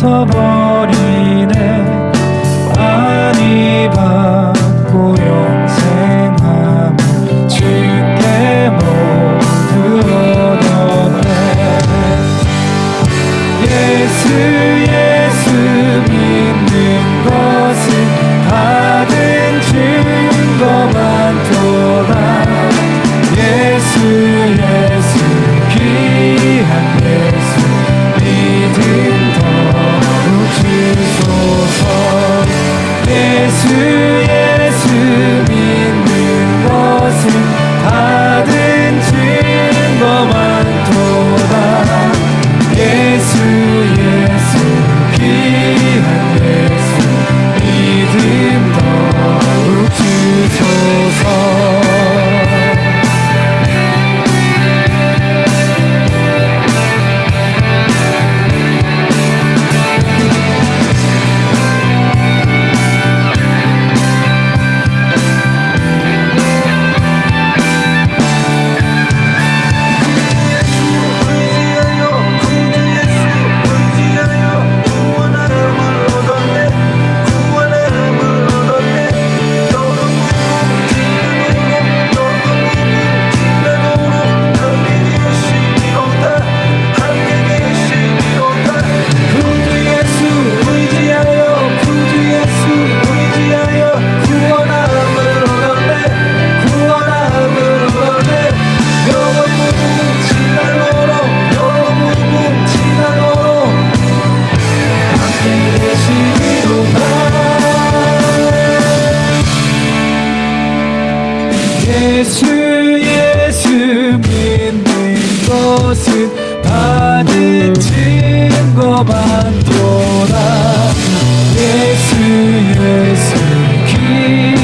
웃어버리네. 아니 받고 영생함을. 것은 받은 증거만 돌아 예수 예수 기